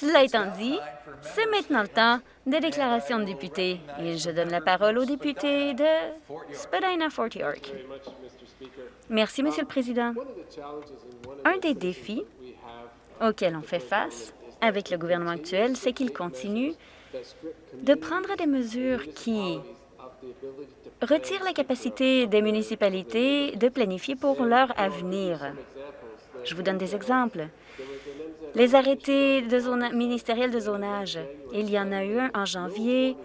Cela étant dit, c'est maintenant le temps des déclarations de députés et je donne la parole au député de Spadina-Fort York. Merci, Monsieur le Président. Un des défis auxquels on fait face avec le gouvernement actuel, c'est qu'il continue de prendre des mesures qui retirent la capacité des municipalités de planifier pour leur avenir. Je vous donne des exemples. Les arrêtés ministériels de zonage, il y en a eu un en janvier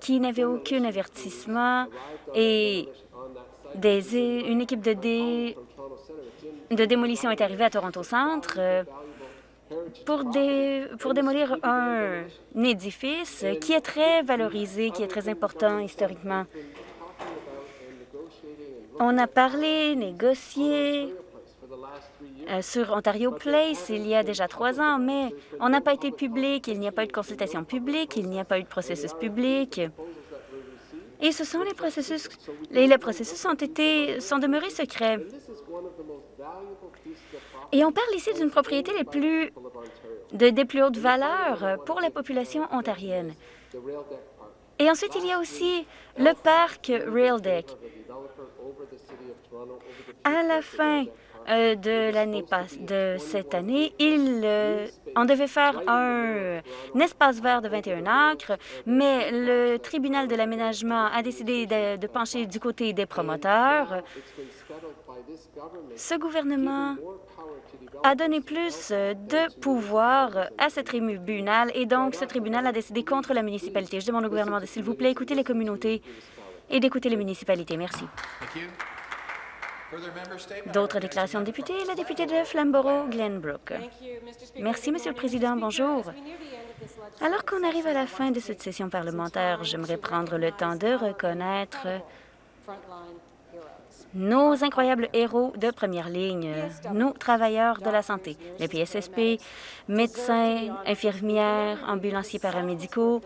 qui n'avait aucun avertissement et une équipe de, de démolition est arrivée à Toronto Centre euh, pour, démolir un édifice qui est très valorisé, qui est très important historiquement. On a parlé, négocié sur Ontario Place il y a déjà trois ans, mais on n'a pas été public, il n'y a pas eu de consultation publique, il n'y a pas eu de processus public. Et ce sont les processus, et les processus ont été, sont demeurés secrets. Et on parle ici d'une propriété des plus hautes valeurs pour la population ontarienne. Et ensuite, il y a aussi le parc Rail Deck. À la fin euh, de l'année de cette année, il, euh, on devait faire un, espace vert de 21 acres, mais le tribunal de l'aménagement a décidé de, pencher du côté des promoteurs. Ce gouvernement a donné plus de pouvoir à ce tribunal et donc ce tribunal a décidé contre la municipalité. Je demande au gouvernement de, s'il vous plaît, écouter les communautés et d'écouter les municipalités. Merci. D'autres déclarations de députés, la députée de Flamborough, Glenbrook. Merci, Monsieur le Président. Bonjour. Alors qu'on arrive à la fin de cette session parlementaire, j'aimerais prendre le temps de reconnaître nos incroyables héros de première ligne, nos travailleurs de la santé, les PSSP, médecins, infirmières, ambulanciers paramédicaux,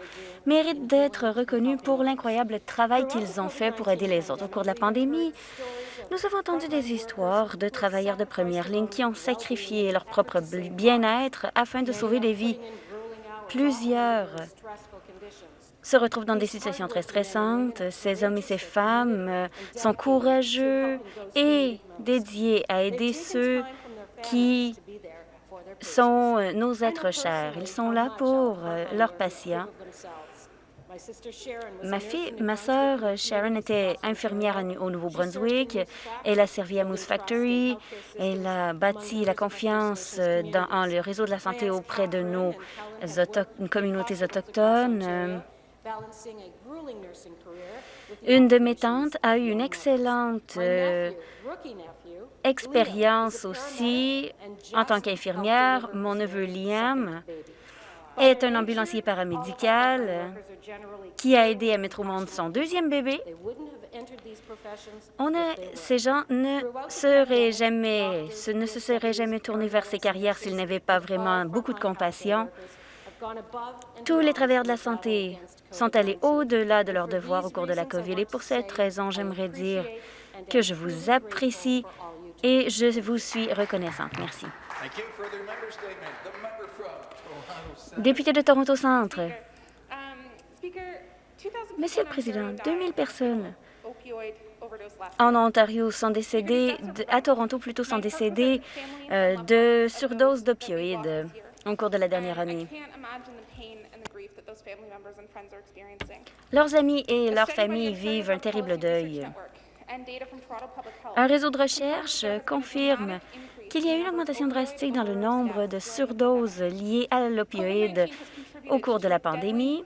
méritent d'être reconnus pour l'incroyable travail qu'ils ont fait pour aider les autres. Au cours de la pandémie, nous avons entendu des histoires de travailleurs de première ligne qui ont sacrifié leur propre bien-être afin de sauver des vies. Plusieurs se retrouvent dans des situations très stressantes. Ces hommes et ces femmes euh, sont courageux et dédiés à aider ceux qui sont euh, nos êtres chers. Ils sont là pour euh, leurs patients Ma fille, ma sœur Sharon était infirmière au Nouveau-Brunswick. Elle a servi à Moose Factory. Elle a bâti la confiance dans le réseau de la santé auprès de nos communautés autochtones. Une de mes tantes a eu une excellente euh, expérience aussi en tant qu'infirmière. Mon neveu Liam est un ambulancier paramédical qui a aidé à mettre au monde son deuxième bébé. On a, ces gens ne, seraient jamais, ne se seraient jamais tournés vers ces carrières s'ils n'avaient pas vraiment beaucoup de compassion. Tous les travailleurs de la santé sont allés au-delà de leurs devoirs au cours de la COVID et pour cette raison, j'aimerais dire que je vous apprécie et je vous suis reconnaissante. Merci. Député de Toronto Centre. Monsieur le Président, 2000 personnes en Ontario sont décédées, à Toronto plutôt, sont décédées euh, de surdose d'opioïdes au cours de la dernière année. Leurs amis et leurs familles vivent un terrible deuil. Un réseau de recherche confirme qu'il y a eu une augmentation drastique dans le nombre de surdoses liées à l'opioïde au cours de la pandémie.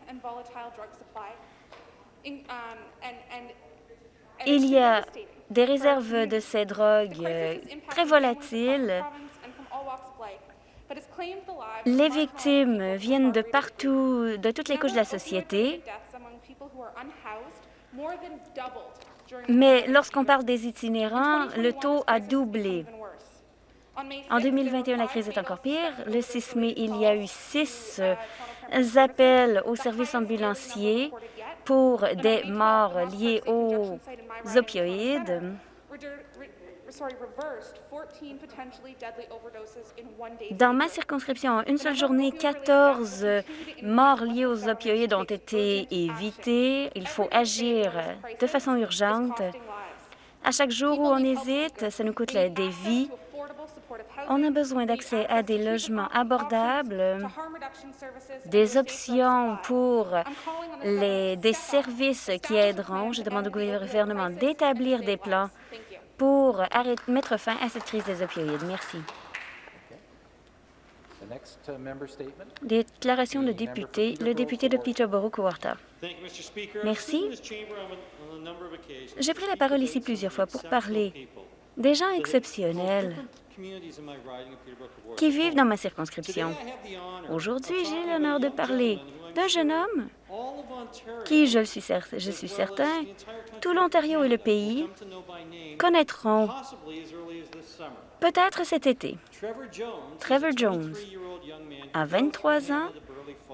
Il y a des réserves de ces drogues euh, très volatiles. Les victimes viennent de partout, de toutes les couches de la société. Mais lorsqu'on parle des itinérants, le taux a doublé. En 2021, la crise est encore pire. Le 6 mai, il y a eu six euh, appels aux services ambulanciers pour des morts liées aux opioïdes. Dans ma circonscription, en une seule journée, 14 morts liées aux opioïdes ont été évitées. Il faut agir de façon urgente. À chaque jour où on hésite, ça nous coûte des vies. On a besoin d'accès à des logements abordables, des options pour les, des services qui aideront. Je demande au gouvernement d'établir des plans pour arrêter, mettre fin à cette crise des opioïdes. Merci. Déclaration de député, le député de Peterborough-Cowarta. Merci. J'ai pris la parole ici plusieurs fois pour parler des gens exceptionnels qui vivent dans ma circonscription. Aujourd'hui, j'ai l'honneur de parler d'un jeune homme qui, je suis, je suis certain, tout l'Ontario et le pays connaîtront peut-être cet été. Trevor Jones a 23 ans.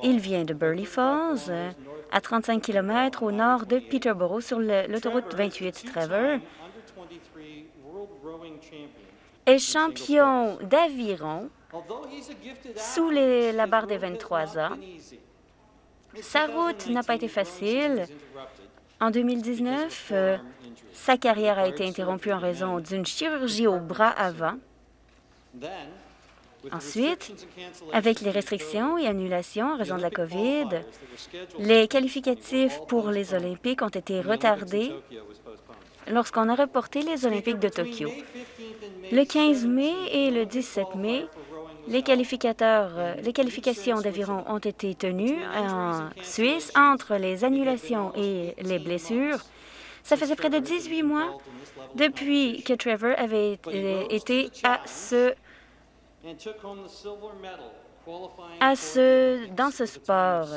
Il vient de Burley Falls, à 35 km au nord de Peterborough, sur l'autoroute 28. Trevor est champion d'aviron sous la barre des 23 ans. Sa route n'a pas été facile. En 2019, euh, sa carrière a été interrompue en raison d'une chirurgie au bras avant. Ensuite, avec les restrictions et annulations en raison de la COVID, les qualificatifs pour les Olympiques ont été retardés lorsqu'on a reporté les Olympiques de Tokyo. Le 15 mai et le 17 mai, les, qualificateurs, euh, les qualifications d'aviron ont été tenues en Suisse entre les annulations et les blessures. Ça faisait près de 18 mois depuis que Trevor avait été à ce, à ce, dans ce sport.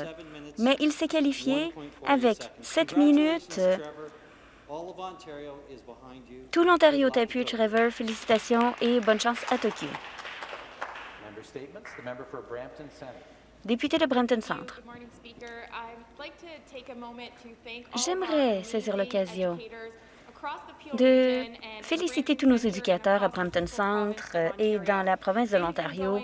Mais il s'est qualifié avec 7 minutes tout l'Ontario t'appuie, Trevor. Félicitations et bonne chance à Tokyo. Député de Brampton Centre. J'aimerais saisir l'occasion de féliciter tous nos éducateurs à Brampton Centre et dans la province de l'Ontario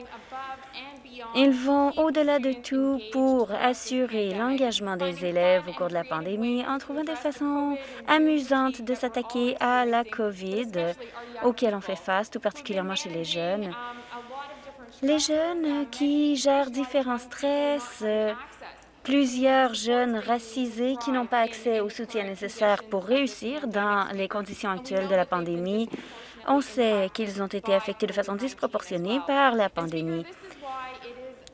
ils vont au-delà de tout pour assurer l'engagement des élèves au cours de la pandémie en trouvant des façons amusantes de s'attaquer à la COVID auquel on fait face, tout particulièrement chez les jeunes. Les jeunes qui gèrent différents stress, plusieurs jeunes racisés qui n'ont pas accès au soutien nécessaire pour réussir dans les conditions actuelles de la pandémie. On sait qu'ils ont été affectés de façon disproportionnée par la pandémie.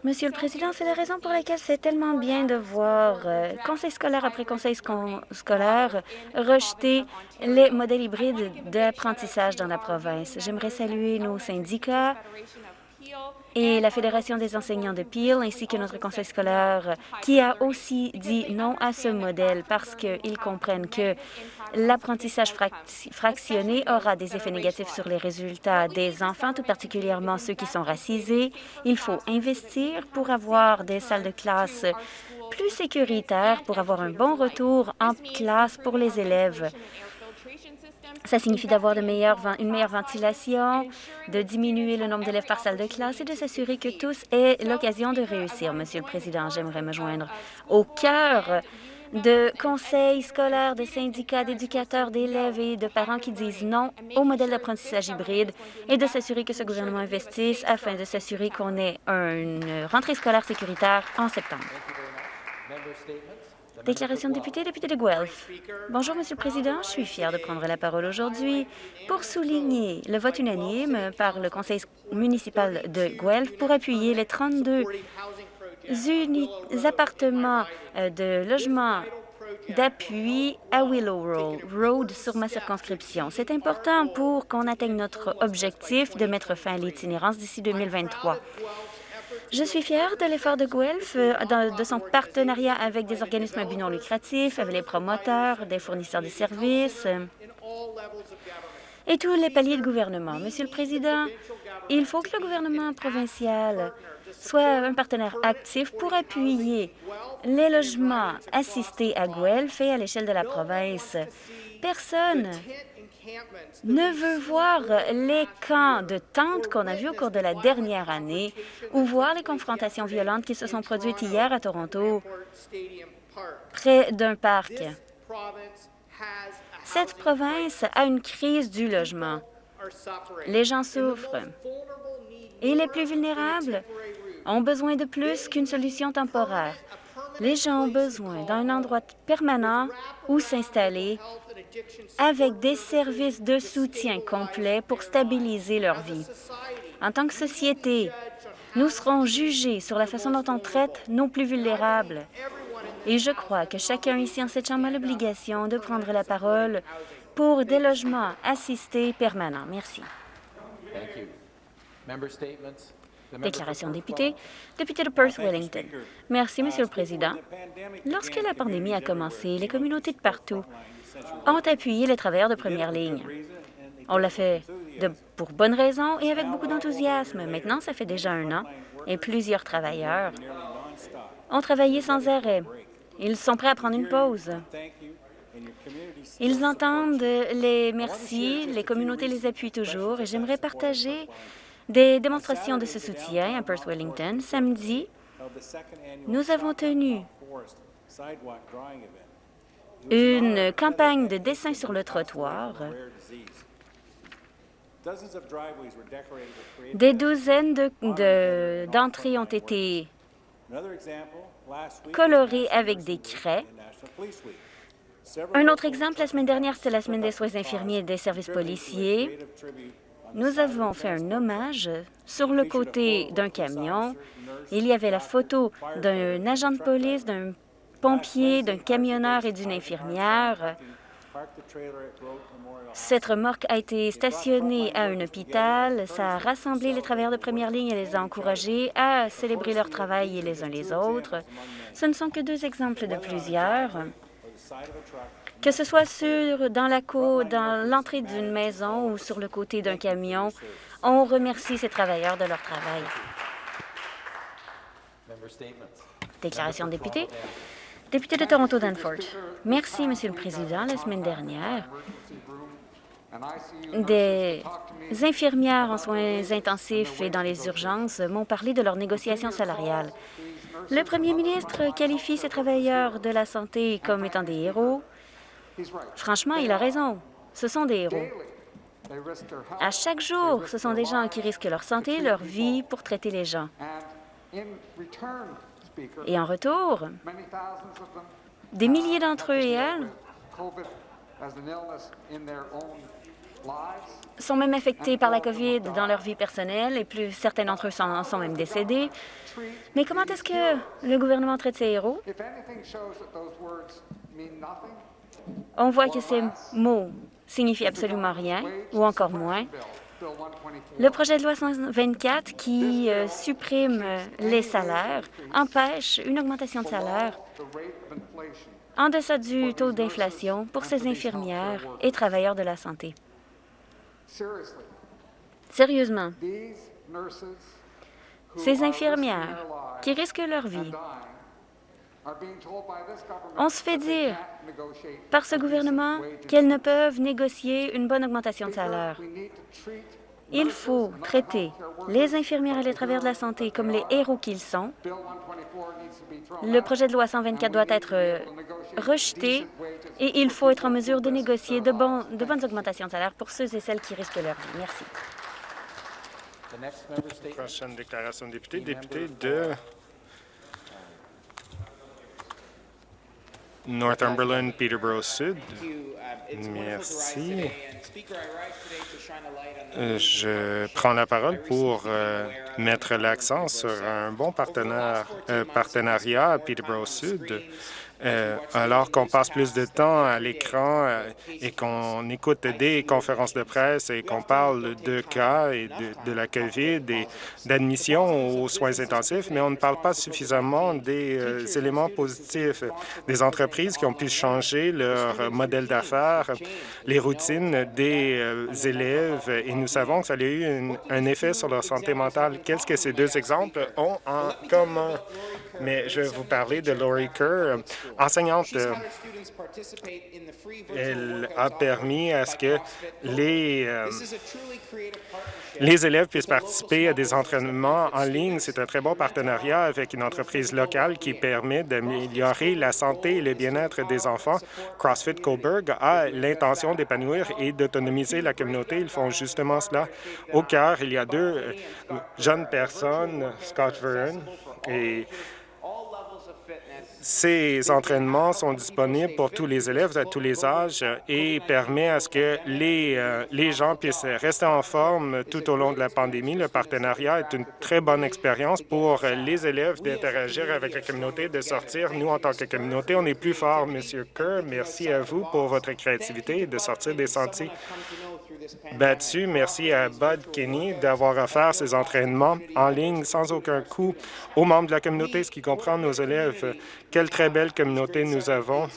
Monsieur le Président, c'est la raison pour laquelle c'est tellement bien de voir euh, conseil scolaire après conseil scolaire rejeter les modèles hybrides d'apprentissage dans la province. J'aimerais saluer nos syndicats et la Fédération des enseignants de Peel, ainsi que notre conseil scolaire, qui a aussi dit non à ce modèle parce qu'ils comprennent que l'apprentissage fractionné aura des effets négatifs sur les résultats des enfants, tout particulièrement ceux qui sont racisés. Il faut investir pour avoir des salles de classe plus sécuritaires, pour avoir un bon retour en classe pour les élèves. Ça signifie d'avoir une meilleure ventilation, de diminuer le nombre d'élèves par salle de classe et de s'assurer que tous aient l'occasion de réussir. Monsieur le Président, j'aimerais me joindre au cœur de conseils scolaires, de syndicats, d'éducateurs, d'élèves et de parents qui disent non au modèle d'apprentissage hybride et de s'assurer que ce gouvernement investisse afin de s'assurer qu'on ait une rentrée scolaire sécuritaire en septembre. Déclaration de député, député de Guelph. Bonjour, Monsieur le Président. Je suis fier de prendre la parole aujourd'hui pour souligner le vote unanime par le conseil municipal de Guelph pour appuyer les 32 appartements euh, de logement d'appui à Willow Road sur ma circonscription. C'est important pour qu'on atteigne notre objectif de mettre fin à l'itinérance d'ici 2023. Je suis fière de l'effort de Guelph, euh, de son partenariat avec des organismes à but non lucratif, avec les promoteurs, des fournisseurs de services et tous les paliers de gouvernement. Monsieur le Président, il faut que le gouvernement provincial soit un partenaire actif pour appuyer les logements assistés à Guelph et à l'échelle de la province. Personne ne veut voir les camps de tentes qu'on a vus au cours de la dernière année ou voir les confrontations violentes qui se sont produites hier à Toronto près d'un parc. Cette province a une crise du logement. Les gens souffrent et les plus vulnérables ont besoin de plus qu'une solution temporaire. Les gens ont besoin d'un endroit permanent où s'installer avec des services de soutien complets pour stabiliser leur vie. En tant que société, nous serons jugés sur la façon dont on traite nos plus vulnérables. Et je crois que chacun ici en cette Chambre a l'obligation de prendre la parole pour des logements assistés permanents. Merci. Déclaration député. Député de Perth-Wellington. Merci, Monsieur le Président. Lorsque la pandémie a commencé, les communautés de partout ont appuyé les travailleurs de première ligne. On l'a fait pour bonnes raisons et avec beaucoup d'enthousiasme. Maintenant, ça fait déjà un an et plusieurs travailleurs ont travaillé sans arrêt. Ils sont prêts à prendre une pause. Ils entendent les merci, les communautés les appuient toujours et j'aimerais partager des démonstrations de ce soutien à Perth Wellington. Samedi, nous avons tenu une campagne de dessin sur le trottoir. Des douzaines d'entrées ont été colorées avec des craies. Un autre exemple, la semaine dernière, c'était la semaine des soins infirmiers et des services policiers. Nous avons fait un hommage sur le côté d'un camion. Il y avait la photo d'un agent de police, d'un pompier, d'un camionneur et d'une infirmière. Cette remorque a été stationnée à un hôpital. Ça a rassemblé les travailleurs de première ligne et les a encouragés à célébrer leur travail les uns les autres. Ce ne sont que deux exemples de plusieurs. Que ce soit sur, dans la cour, dans l'entrée d'une maison ou sur le côté d'un camion, on remercie ces travailleurs de leur travail. Déclaration de député. Député de Toronto-Danford. Merci, Monsieur le Président. La semaine dernière, des infirmières en soins intensifs et dans les urgences m'ont parlé de leurs négociations salariales. Le premier ministre qualifie ces travailleurs de la santé comme étant des héros. Franchement, il a raison. Ce sont des héros. À chaque jour, ce sont des gens qui risquent leur santé, leur vie pour traiter les gens. Et en retour, des milliers d'entre eux et elles sont même affectés par la COVID dans leur vie personnelle et plus certains d'entre eux sont, sont même décédés. Mais comment est-ce que le gouvernement traite ces héros? On voit que ces mots signifient absolument rien, ou encore moins. Le projet de loi 124 qui euh, supprime les salaires empêche une augmentation de salaire en deçà du taux d'inflation pour ces infirmières et travailleurs de la santé. Sérieusement, ces infirmières qui risquent leur vie on se fait dire par ce gouvernement qu'elles ne peuvent négocier une bonne augmentation de salaire. Il faut traiter les infirmières et les travailleurs de la santé comme les héros qu'ils sont. Le projet de loi 124 doit être euh, rejeté et il faut être en mesure de négocier de, de bonnes augmentations de salaire pour ceux et celles qui risquent leur vie. Merci. Prochaine déclaration de député, député de Northumberland, Peterborough Sud. Merci. Euh, je prends la parole pour euh, mettre l'accent sur un bon partenaire, euh, partenariat à Peterborough Sud euh, alors qu'on passe plus de temps à l'écran euh, et qu'on écoute des conférences de presse et qu'on parle de cas et de, la COVID et d'admission aux soins intensifs, mais on ne parle pas suffisamment des euh, éléments positifs, des entreprises qui ont pu changer leur modèle d'affaires, les routines des élèves, et nous savons que ça a eu un effet sur leur santé mentale. Qu'est-ce que ces deux exemples ont en commun? Mais je vais vous parler de Laurie Kerr enseignante. euh, Elle a permis à ce que les, euh, les élèves puissent participer à des entraînements en ligne. C'est un très bon partenariat avec une entreprise locale qui permet d'améliorer la santé et le bien-être des enfants. CrossFit Coburg a l'intention d'épanouir et d'autonomiser la communauté. Ils font justement cela. Au cœur, il y a deux jeunes personnes, Scott Vernon et ces entraînements sont disponibles pour tous les élèves à tous les âges et permet à ce que les, euh, les gens puissent rester en forme tout au long de la pandémie. Le partenariat est une très bonne expérience pour les élèves d'interagir avec la communauté, de sortir. Nous, en tant que communauté, on est plus fort. Monsieur Kerr, merci à vous pour votre créativité et de sortir des sentiers battus. Merci à Bud Kenny d'avoir offert ces entraînements en ligne sans aucun coût aux membres de la communauté, ce qui comprend nos élèves. Quelle très belle communauté nous avons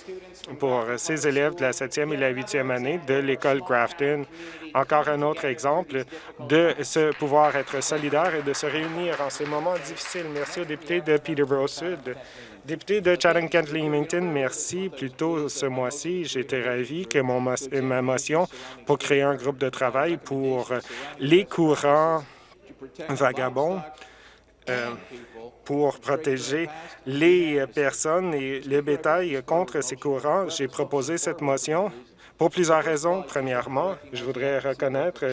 pour ces élèves de la 7e et la 8e année de l'école Grafton. Encore un autre exemple de se pouvoir être solidaire et de se réunir en ces moments difficiles. Merci aux députés de Peterborough Sud. Député de Chatham-Kent-Leamington, merci. Plus tôt ce mois-ci, j'étais ravi que mon mo- ma motion pour créer un groupe de travail pour les courants vagabonds euh, pour protéger les personnes et le bétail contre ces courants. J'ai proposé cette motion pour plusieurs raisons. Premièrement, je voudrais reconnaître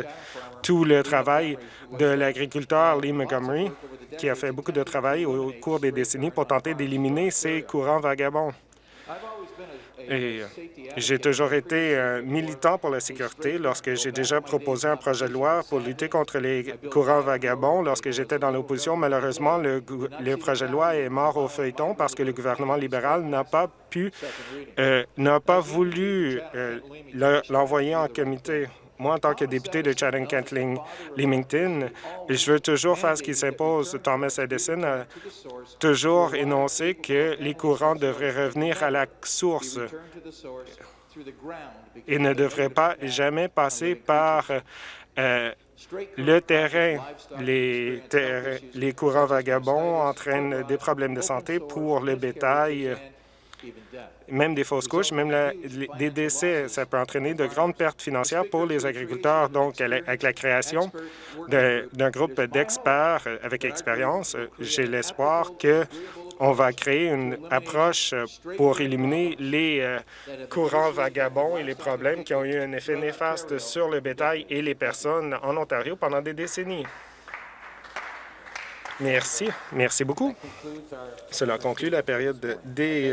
tout le travail de l'agriculteur Lee Montgomery, qui a fait beaucoup de travail au cours des décennies pour tenter d'éliminer ces courants vagabonds. Et j'ai toujours été militant pour la sécurité lorsque j'ai déjà proposé un projet de loi pour lutter contre les courants vagabonds. Lorsque j'étais dans l'opposition, malheureusement, le, le projet de loi est mort au feuilleton parce que le gouvernement libéral n'a pas pu, euh, n'a pas voulu euh, le- l'envoyer en comité. Moi, en tant que député de Chatham-Kent-Leamington, je veux toujours faire ce qui s'impose. Thomas Edison a toujours énoncé que les courants devraient revenir à la source et ne devraient pas jamais passer par euh, le terrain. Les, courants vagabonds entraînent des problèmes de santé pour le bétail, même des fausses couches, même des décès. Ça peut entraîner de grandes pertes financières pour les agriculteurs. Donc, avec la création d'un groupe d'experts euh, avec expérience, euh, j'ai l'espoir que on va créer une approche euh, pour éliminer les courants vagabonds et les problèmes qui ont eu un effet néfaste sur le bétail et les personnes en Ontario pendant des décennies. Merci. Merci beaucoup. Cela conclut la période des